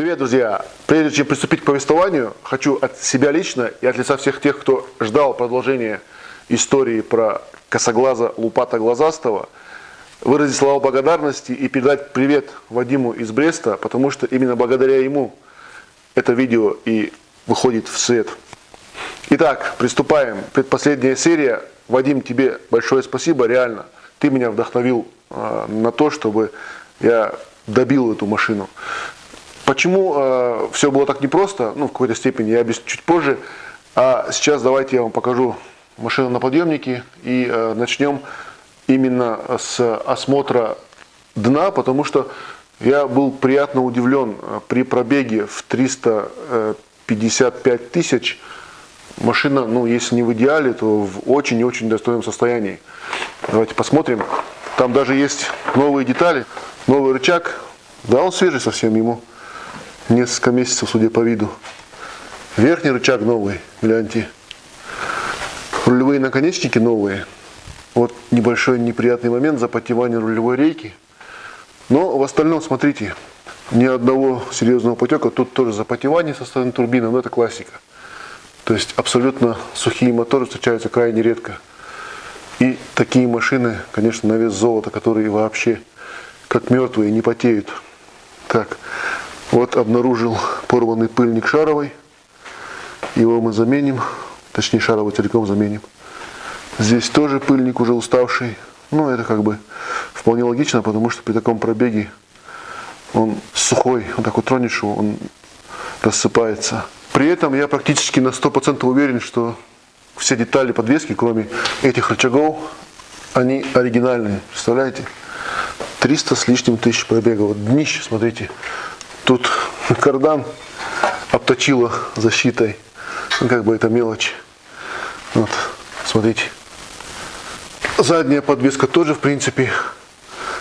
Привет, друзья! Прежде чем приступить к повествованию, хочу от себя лично и от лица всех тех, кто ждал продолжения истории про косоглаза Лупата Глазастого, выразить слова благодарности и передать привет Вадиму из Бреста, потому что именно благодаря ему это видео и выходит в свет. Итак, приступаем. Предпоследняя серия. Вадим, тебе большое спасибо, реально. Ты меня вдохновил э, на то, чтобы я добил эту машину. Почему э, все было так непросто, ну, в какой-то степени, я объясню чуть позже. А сейчас давайте я вам покажу машину на подъемнике и э, начнем именно с осмотра дна, потому что я был приятно удивлен э, при пробеге в 355 тысяч. Машина, ну, если не в идеале, то в очень и очень достойном состоянии. Давайте посмотрим. Там даже есть новые детали, новый рычаг. Да, он свежий совсем ему несколько месяцев, судя по виду. Верхний рычаг новый, гляньте. Рулевые наконечники новые. Вот небольшой неприятный момент запотевания рулевой рейки. Но в остальном, смотрите, ни одного серьезного потека. Тут тоже запотевание со стороны турбины, но это классика. То есть абсолютно сухие моторы встречаются крайне редко. И такие машины, конечно, на вес золота, которые вообще как мертвые, не потеют. Так, вот обнаружил порванный пыльник шаровой. Его мы заменим, точнее шаровый целиком заменим. Здесь тоже пыльник уже уставший. Ну, это как бы вполне логично, потому что при таком пробеге он сухой, вот так вот тронешь его, он рассыпается. При этом я практически на 100% уверен, что все детали подвески, кроме этих рычагов, они оригинальные. Представляете? 300 с лишним тысяч пробегов. Вот днище, смотрите, Тут кардан обточила защитой. Ну, как бы это мелочь. Вот, смотрите. Задняя подвеска тоже, в принципе,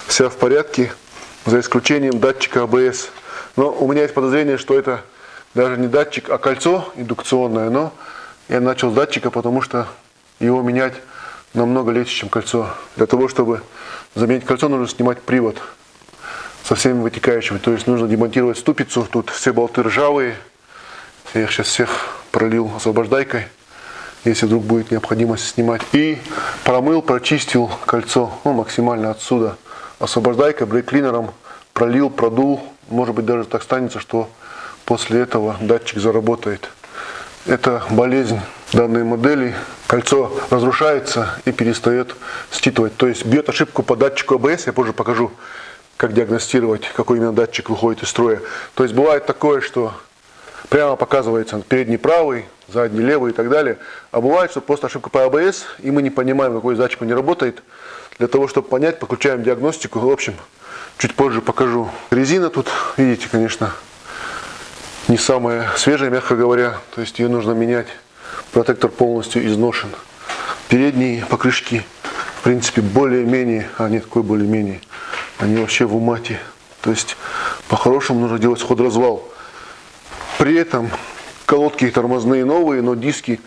вся в порядке, за исключением датчика АБС. Но у меня есть подозрение, что это даже не датчик, а кольцо индукционное. Но я начал с датчика, потому что его менять намного легче, чем кольцо. Для того, чтобы заменить кольцо, нужно снимать привод со всеми вытекающими. То есть нужно демонтировать ступицу. Тут все болты ржавые. Я их сейчас всех пролил освобождайкой, если вдруг будет необходимость снимать. И промыл, прочистил кольцо ну, максимально отсюда. Освобождайкой, брейк-клинером пролил, продул. Может быть даже так станется, что после этого датчик заработает. Это болезнь данной модели. Кольцо разрушается и перестает считывать. То есть бьет ошибку по датчику АБС, я позже покажу как диагностировать, какой именно датчик выходит из строя. То есть бывает такое, что прямо показывается передний правый, задний левый и так далее. А бывает, что просто ошибка по АБС, и мы не понимаем, какой датчик не работает. Для того, чтобы понять, подключаем диагностику. В общем, чуть позже покажу. Резина тут, видите, конечно, не самая свежая, мягко говоря. То есть ее нужно менять. Протектор полностью изношен. Передние покрышки, в принципе, более-менее, а нет, какой более-менее, они вообще в умате. То есть по-хорошему нужно делать ход-развал. При этом колодки тормозные новые, но диски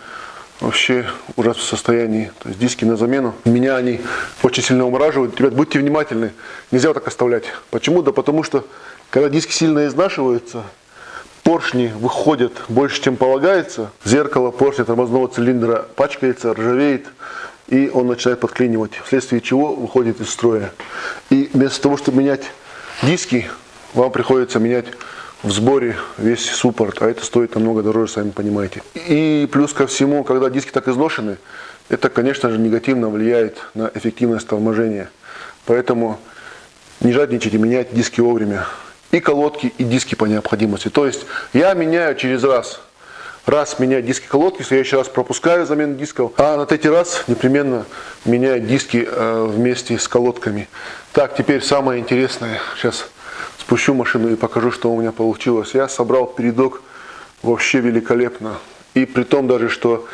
вообще в состоянии. То есть диски на замену. Меня они очень сильно умораживают. Ребят, будьте внимательны. Нельзя так оставлять. Почему? Да потому что, когда диски сильно изнашиваются, поршни выходят больше, чем полагается. Зеркало поршня тормозного цилиндра пачкается, ржавеет и он начинает подклинивать, вследствие чего выходит из строя. И вместо того, чтобы менять диски, вам приходится менять в сборе весь суппорт, а это стоит намного дороже, сами понимаете. И плюс ко всему, когда диски так изношены, это, конечно же, негативно влияет на эффективность торможения. Поэтому не жадничайте менять диски вовремя. И колодки, и диски по необходимости. То есть я меняю через раз раз менять диски колодки, в следующий раз пропускаю замену дисков, а на третий раз непременно меняю диски э, вместе с колодками. Так, теперь самое интересное. Сейчас спущу машину и покажу, что у меня получилось. Я собрал передок вообще великолепно. И при том даже, что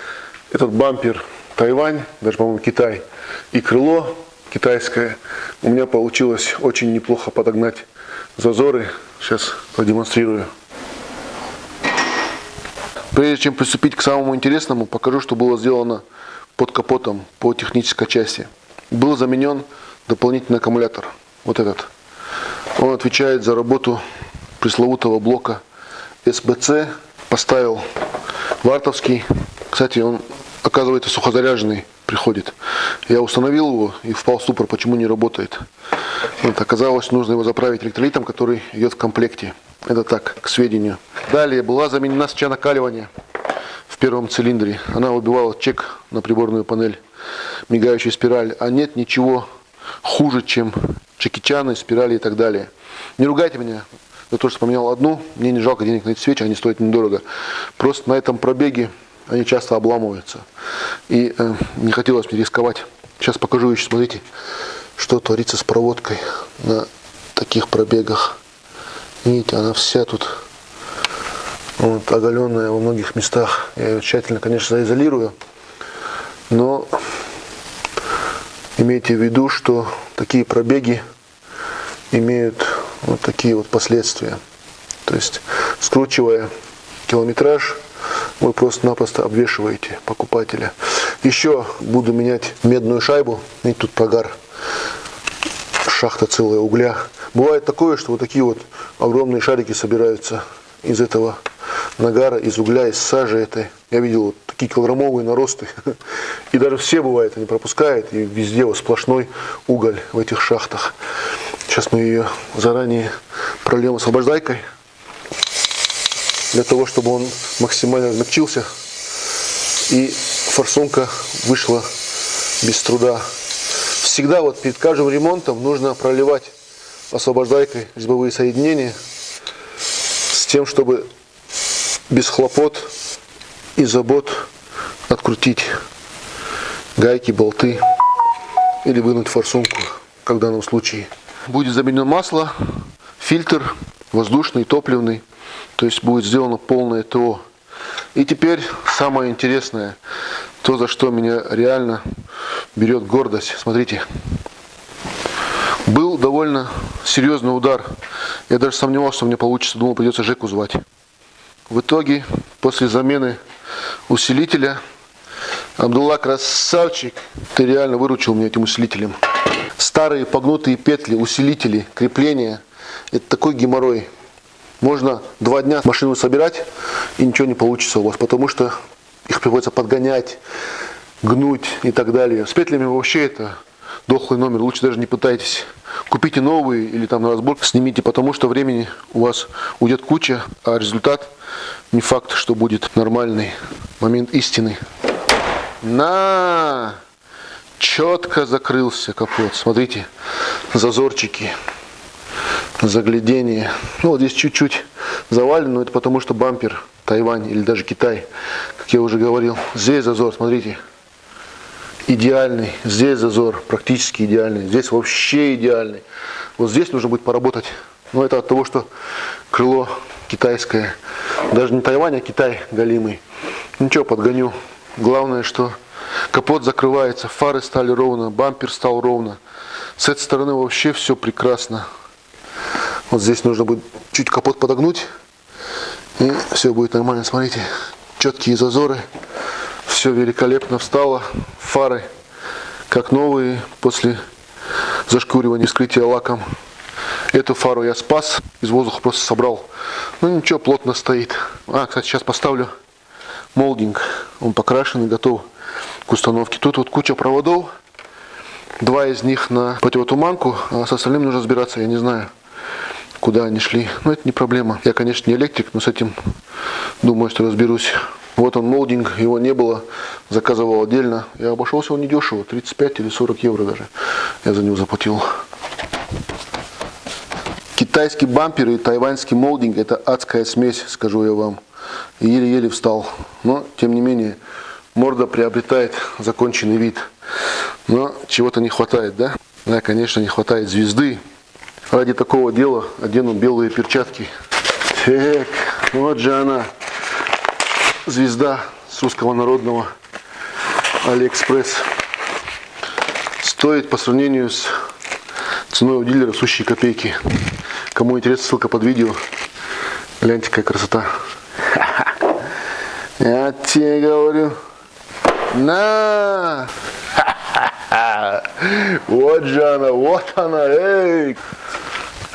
этот бампер Тайвань, даже, по-моему, Китай, и крыло китайское, у меня получилось очень неплохо подогнать зазоры. Сейчас продемонстрирую. Прежде чем приступить к самому интересному, покажу, что было сделано под капотом по технической части. Был заменен дополнительный аккумулятор, вот этот. Он отвечает за работу пресловутого блока СБЦ. Поставил вартовский. Кстати, он оказывается сухозаряженный приходит. Я установил его и впал в ступор, почему не работает. Вот, оказалось, нужно его заправить электролитом, который идет в комплекте. Это так, к сведению. Далее была заменена свеча накаливания в первом цилиндре. Она убивала чек на приборную панель, мигающая спираль. А нет ничего хуже, чем чекичаны, спирали и так далее. Не ругайте меня за то, что поменял одну. Мне не жалко денег на эти свечи, они стоят недорого. Просто на этом пробеге они часто обламываются. И э, не хотелось мне рисковать. Сейчас покажу еще, смотрите, что творится с проводкой на таких пробегах. Видите, она вся тут вот, оголенная во многих местах. Я ее тщательно, конечно, заизолирую. Но имейте в виду, что такие пробеги имеют вот такие вот последствия. То есть, скручивая километраж, вы просто-напросто обвешиваете покупателя. Еще буду менять медную шайбу. Видите, тут прогар. Шахта целая угля. Бывает такое, что вот такие вот огромные шарики собираются из этого нагара, из угля, из сажи этой. Я видел вот такие килограммовые наросты. И даже все бывает, они пропускают, и везде вот сплошной уголь в этих шахтах. Сейчас мы ее заранее прольем освобождайкой для того, чтобы он максимально размягчился и форсунка вышла без труда. Всегда вот перед каждым ремонтом нужно проливать освобождайкой резьбовые соединения с тем, чтобы без хлопот и забот открутить гайки, болты или вынуть форсунку, как в данном случае. Будет заменено масло, фильтр воздушный, топливный. То есть будет сделано полное ТО. И теперь самое интересное, то, за что меня реально берет гордость. Смотрите, был довольно серьезный удар. Я даже сомневался, что мне получится, думал, придется Жеку звать. В итоге, после замены усилителя, Абдулла, красавчик, ты реально выручил меня этим усилителем. Старые погнутые петли, усилители, крепления, это такой геморрой. Можно два дня машину собирать, и ничего не получится у вас, потому что их приходится подгонять, гнуть и так далее. С петлями вообще это дохлый номер, лучше даже не пытайтесь. Купите новые или там на разбор снимите, потому что времени у вас уйдет куча, а результат не факт, что будет нормальный момент истины. На! Четко закрылся капот. Смотрите, зазорчики заглядение. Ну, вот здесь чуть-чуть завалено, но это потому, что бампер Тайвань или даже Китай, как я уже говорил. Здесь зазор, смотрите, идеальный. Здесь зазор практически идеальный. Здесь вообще идеальный. Вот здесь нужно будет поработать. Но это от того, что крыло китайское. Даже не Тайвань, а Китай галимый. Ничего, подгоню. Главное, что капот закрывается, фары стали ровно, бампер стал ровно. С этой стороны вообще все прекрасно. Вот здесь нужно будет чуть капот подогнуть. И все будет нормально. Смотрите, четкие зазоры. Все великолепно встало. Фары как новые после зашкуривания скрытия лаком. Эту фару я спас, из воздуха просто собрал. Ну ничего, плотно стоит. А, кстати, сейчас поставлю молдинг. Он покрашенный, готов к установке. Тут вот куча проводов. Два из них на противотуманку, а с остальным нужно разбираться, я не знаю куда они шли. Но это не проблема. Я, конечно, не электрик, но с этим думаю, что разберусь. Вот он молдинг, его не было, заказывал отдельно. Я обошелся он недешево, 35 или 40 евро даже. Я за него заплатил. Китайский бампер и тайваньский молдинг это адская смесь, скажу я вам. Еле-еле встал. Но, тем не менее, морда приобретает законченный вид. Но чего-то не хватает, да? Да, конечно, не хватает звезды. Ради такого дела одену белые перчатки. Так, вот же она, звезда с русского народного Алиэкспресс. Стоит по сравнению с ценой у дилера сущие копейки. Кому интересно, ссылка под видео. Гляньте, какая красота. Я тебе говорю. На! Вот же она, вот она, эй!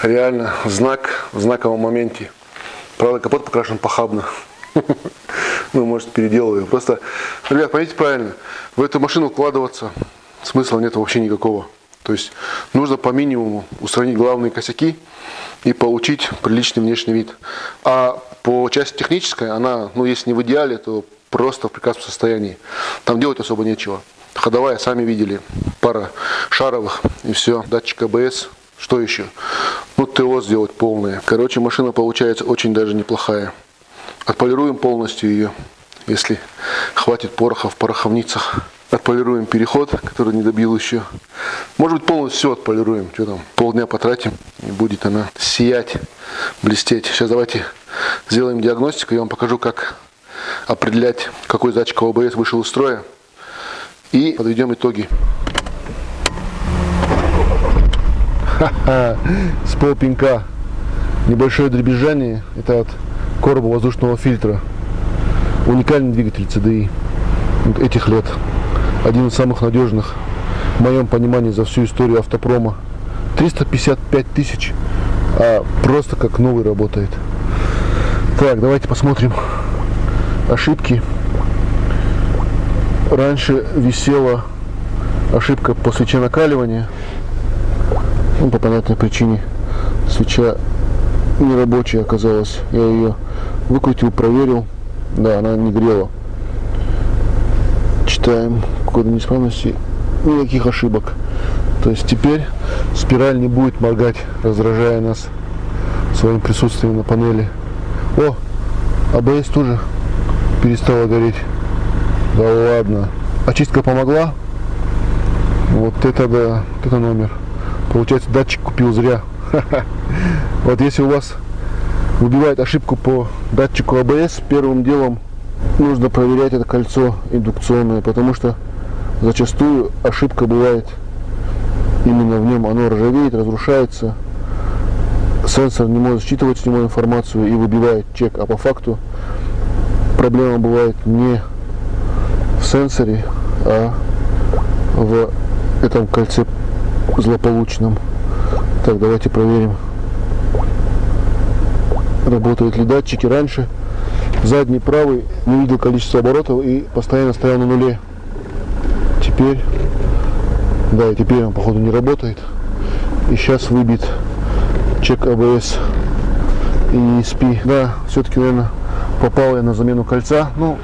Реально знак в знаковом моменте. Правда, капот покрашен похабно. Ну, может, переделываю. Просто, ребят, поймите правильно, в эту машину вкладываться смысла нет вообще никакого. То есть нужно по минимуму устранить главные косяки и получить приличный внешний вид. А по части технической, она, ну, если не в идеале, то просто в прекрасном состоянии. Там делать особо нечего. Ходовая, сами видели, пара шаровых и все. Датчик АБС, что еще? Ну, ТО сделать полное. Короче, машина получается очень даже неплохая. Отполируем полностью ее, если хватит пороха в пороховницах. Отполируем переход, который не добил еще. Может быть полностью все отполируем. Что там, полдня потратим и будет она сиять, блестеть. Сейчас давайте сделаем диагностику. Я вам покажу, как определять, какой датчик ОБС вышел из строя. И подведем итоги. С полпинка. Небольшое дребезжание. Это от короба воздушного фильтра. Уникальный двигатель CDI этих лет. Один из самых надежных, в моем понимании, за всю историю автопрома. 355 тысяч, а просто как новый работает. Так, давайте посмотрим ошибки. Раньше висела ошибка по свече накаливания. Ну, по понятной причине свеча нерабочая оказалась. Я ее выкрутил, проверил. Да, она не грела. Читаем кода неисправности. Никаких ошибок. То есть теперь спираль не будет моргать, раздражая нас своим присутствием на панели. О, АБС тоже перестала гореть. Да ладно. Очистка помогла? Вот это да, это номер. Получается, датчик купил зря. Вот если у вас выбивает ошибку по датчику АБС, первым делом нужно проверять это кольцо индукционное, потому что зачастую ошибка бывает именно в нем. Оно ржавеет, разрушается, сенсор не может считывать с него информацию и выбивает чек, а по факту проблема бывает не в сенсоре, а в этом кольце злополучном. Так, давайте проверим, работают ли датчики. Раньше задний правый не видел количество оборотов и постоянно стоял на нуле. Теперь, да, и теперь он походу не работает. И сейчас выбит чек АБС и ESP. Да, все-таки, наверное, попал я на замену кольца. Ну,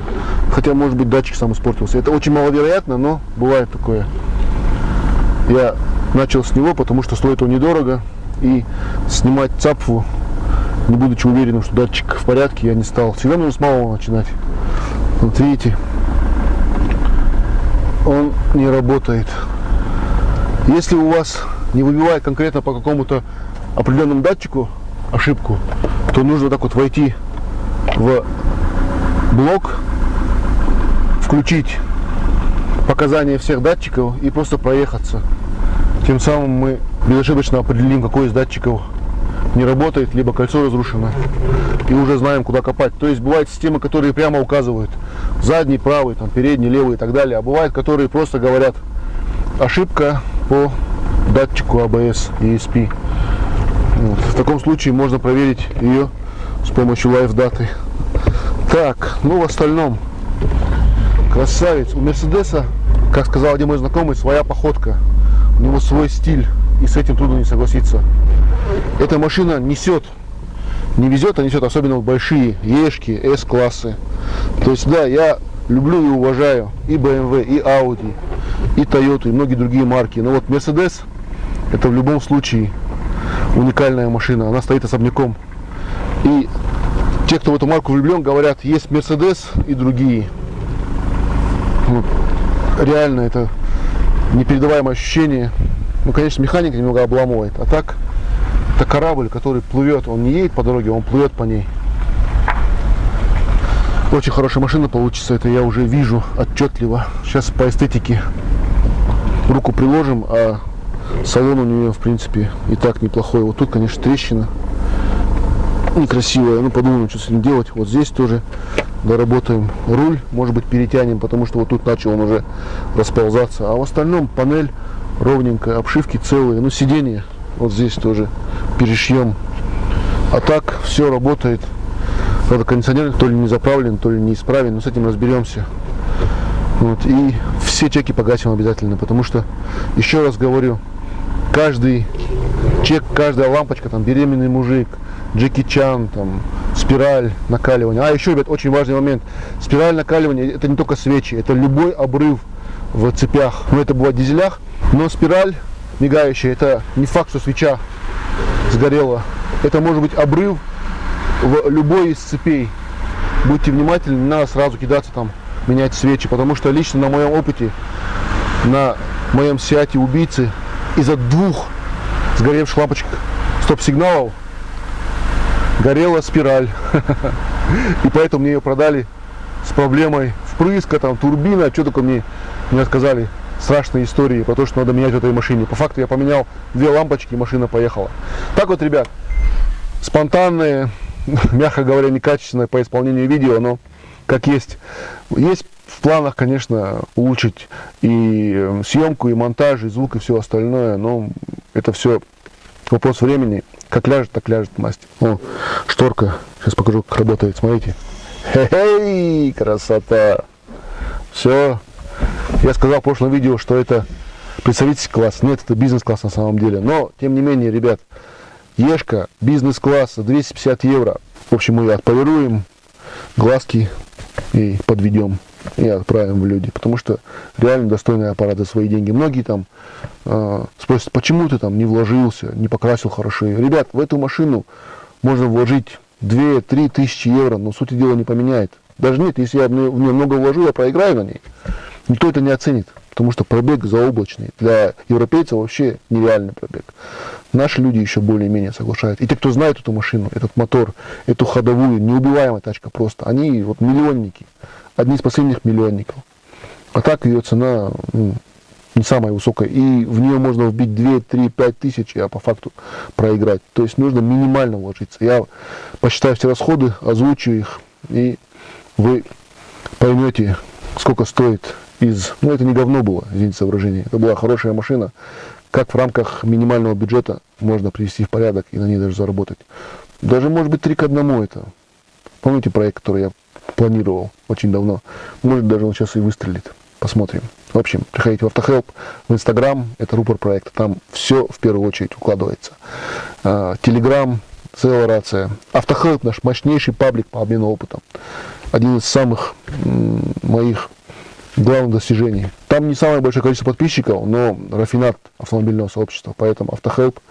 хотя, может быть, датчик сам испортился. Это очень маловероятно, но бывает такое. Я начал с него, потому что стоит он недорого. И снимать цапфу, не будучи уверенным, что датчик в порядке, я не стал. Всегда нужно с малого начинать. Вот видите, он не работает. Если у вас не выбивает конкретно по какому-то определенному датчику ошибку, то нужно так вот войти в блок, включить показания всех датчиков и просто проехаться. Тем самым мы безошибочно определим, какой из датчиков не работает, либо кольцо разрушено. И уже знаем, куда копать. То есть бывают системы, которые прямо указывают задний, правый, там, передний, левый и так далее. А бывают, которые просто говорят ошибка по датчику ABS и ESP. Вот. В таком случае можно проверить ее с помощью лайф даты. Так, ну в остальном, красавец. У Мерседеса, как сказал один мой знакомый, своя походка. У него свой стиль, и с этим трудно не согласиться. Эта машина несет, не везет, а несет, особенно большие Ешки, S-классы. То есть, да, я люблю и уважаю и BMW, и Audi, и Toyota, и многие другие марки. Но вот Mercedes, это в любом случае уникальная машина. Она стоит особняком. И те, кто в эту марку влюблен, говорят, есть Mercedes и другие. Ну, реально это непередаваемое ощущение. Ну, конечно, механика немного обламывает. А так, это корабль, который плывет. Он не едет по дороге, он плывет по ней. Очень хорошая машина получится, это я уже вижу отчетливо. Сейчас по эстетике руку приложим, а салон у нее, в принципе, и так неплохой. Вот тут, конечно, трещина некрасивая. Ну, подумаем, что с этим делать. Вот здесь тоже доработаем руль, может быть, перетянем, потому что вот тут начал он уже расползаться. А в остальном панель ровненькая, обшивки целые. Ну, сиденье вот здесь тоже перешьем. А так все работает Правда, кондиционер то ли не заправлен, то ли не исправлен, но с этим разберемся. Вот, и все чеки погасим обязательно, потому что, еще раз говорю, каждый чек, каждая лампочка, там, беременный мужик, Джеки Чан, там, спираль накаливания. А, еще, ребят, очень важный момент. Спираль накаливания, это не только свечи, это любой обрыв в цепях. Ну, это бывает в дизелях, но спираль мигающая, это не факт, что свеча сгорела. Это может быть обрыв в любой из цепей. Будьте внимательны, не надо сразу кидаться там менять свечи, потому что лично на моем опыте, на моем сиате убийцы, из-за двух сгоревших лампочек стоп-сигналов горела спираль. И поэтому мне ее продали с проблемой впрыска, там, турбина, что только мне не рассказали страшные истории про то, что надо менять в этой машине. По факту я поменял две лампочки, и машина поехала. Так вот, ребят, спонтанные, мягко говоря, некачественное по исполнению видео, но как есть. Есть в планах, конечно, улучшить и э, съемку, и монтаж, и звук, и все остальное, но это все вопрос времени. Как ляжет, так ляжет мастер. О, шторка. Сейчас покажу, как работает. Смотрите. Хе-хей, красота. Все. Я сказал в прошлом видео, что это представительский класс. Нет, это бизнес-класс на самом деле. Но, тем не менее, ребят, Ешка бизнес-класса 250 евро. В общем, мы отполируем глазки и подведем и отправим в люди, потому что реально достойный аппарат за свои деньги. Многие там э, спросят, почему ты там не вложился, не покрасил хорошо. Ребят, в эту машину можно вложить 2-3 тысячи евро, но сути дела не поменяет. Даже нет, если я в нее много вложу, я проиграю на ней. Никто это не оценит, потому что пробег заоблачный. Для европейцев вообще нереальный пробег. Наши люди еще более-менее соглашаются. И те, кто знает эту машину, этот мотор, эту ходовую, неубиваемая тачка просто, они вот миллионники, одни из последних миллионников. А так ее цена ну, не самая высокая. И в нее можно вбить 2, 3, 5 тысяч, а по факту проиграть. То есть нужно минимально вложиться. Я посчитаю все расходы, озвучу их, и вы поймете, сколько стоит из... Ну, это не говно было, извините за выражение. Это была хорошая машина, как в рамках минимального бюджета можно привести в порядок и на ней даже заработать. Даже, может быть, три к одному это. Помните проект, который я планировал очень давно? Может, даже он сейчас и выстрелит. Посмотрим. В общем, приходите в Автохелп, в Инстаграм, это рупор проекта, там все в первую очередь укладывается. А, Телеграм, целая рация. Автохелп наш мощнейший паблик по обмену опытом. Один из самых моих главных достижений. Там не самое большое количество подписчиков, но рафинат автомобильного сообщества. Поэтому Автохелп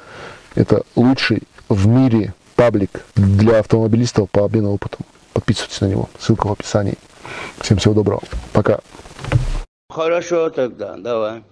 это лучший в мире паблик для автомобилистов по обмену опытом. Подписывайтесь на него. Ссылка в описании. Всем всего доброго. Пока. Хорошо тогда, давай.